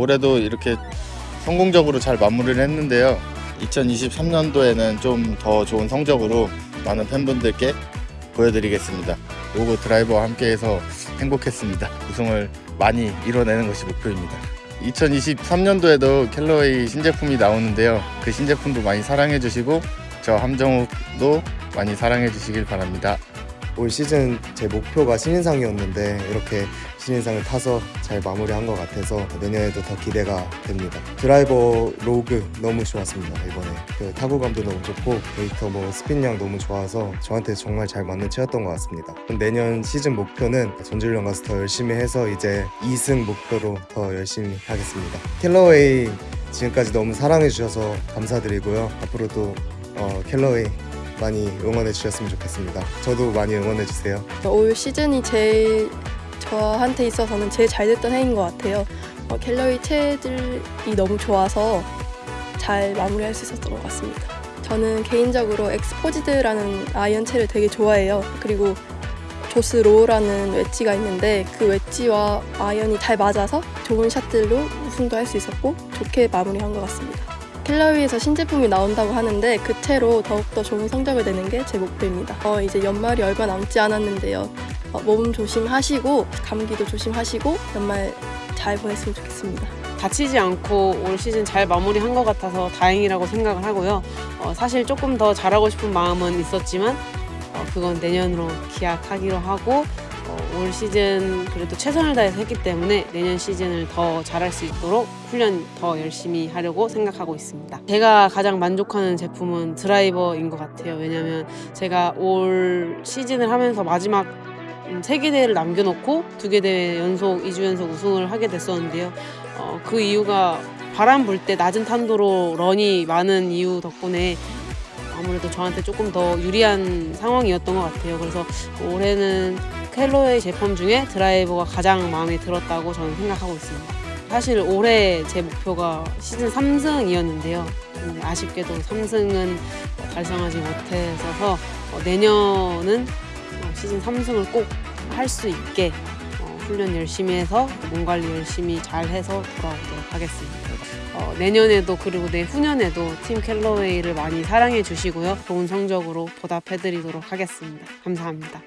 올해도 이렇게 성공적으로 잘 마무리를 했는데요. 2023년도에는 좀 더 좋은 성적으로 많은 팬분들께 보여드리겠습니다. 로고 드라이버와 함께해서 행복했습니다. 우승을 많이 이뤄내는 것이 목표입니다. 2023년도에도 캘러웨이 신제품이 나오는데요. 그 신제품도 많이 사랑해 주시고 저 함정욱도 많이 사랑해 주시길 바랍니다. 올 시즌 제 목표가 신인상이었는데 이렇게 신인상을 타서 잘 마무리한 것 같아서 내년에도 더 기대가 됩니다. 드라이버 Rogue 너무 좋았습니다 이번에 그 타구감도 너무 좋고 데이터 뭐 스핀량 너무 좋아서 저한테 정말 잘 맞는 채였던 것 같습니다. 내년 시즌 목표는 전지훈련 가서 더 열심히 해서 이제 2승 목표로 더 열심히 하겠습니다. 캘러웨이 지금까지 너무 사랑해 주셔서 감사드리고요. 앞으로도 어, 캘러웨이 많이 응원해 주셨으면 좋겠습니다. 저도 많이 응원해 주세요. 올 시즌이 제일 저한테 있어서는 제일 잘 됐던 해인 것 같아요. 어, 캘러웨이 채들이 너무 좋아서 잘 마무리할 수 있었던 것 같습니다. 저는 개인적으로 엑스포지드라는 아이언채를 되게 좋아해요. 그리고 Jaws Raw라는 웨지가 있는데 그 웨지와 아이언이 잘 맞아서 좋은 샷들로 우승도 할 수 있었고 좋게 마무리한 것 같습니다. 캘러웨이에서 신제품이 나온다고 하는데 그 채로 더욱더 좋은 성적을 내는 게 제 목표입니다. 어, 이제 연말이 얼마 남지 않았는데요. 어, 몸 조심하시고 감기도 조심하시고 연말 잘 보냈으면 좋겠습니다. 다치지 않고 올 시즌 잘 마무리한 것 같아서 다행이라고 생각을 하고요. 어, 사실 조금 더 잘하고 싶은 마음은 있었지만 어, 그건 내년으로 기약하기로 하고 어, 올 시즌 그래도 최선을 다해서 했기 때문에 내년 시즌을 더 잘할 수 있도록 훈련 더 열심히 하려고 생각하고 있습니다. 제가 가장 만족하는 제품은 드라이버인 것 같아요. 왜냐하면 제가 올 시즌을 하면서 마지막 음, 세개 대회를 남겨놓고 두 개 대회 연속 2주 연속 우승을 하게 됐었는데요. 어, 그 이유가 바람 불 때 낮은 탄도로 런이 많은 이유 덕분에 아무래도 저한테 조금 더 유리한 상황이었던 것 같아요. 그래서 올해는 캘로웨이 제품 중에 드라이버가 가장 마음에 들었다고 저는 생각하고 있습니다. 사실 올해 제 목표가 시즌 3승이었는데요. 근데 아쉽게도 3승은 달성하지 못해서 어, 내년은 어, 시즌 3승을 꼭 할 수 있게 어, 훈련 열심히 해서 몸 관리 열심히 잘 해서 돌아오도록 하겠습니다. 어, 내년에도 그리고 내후년에도 팀 캘러웨이를 많이 사랑해 주시고요. 좋은 성적으로 보답해 드리도록 하겠습니다. 감사합니다.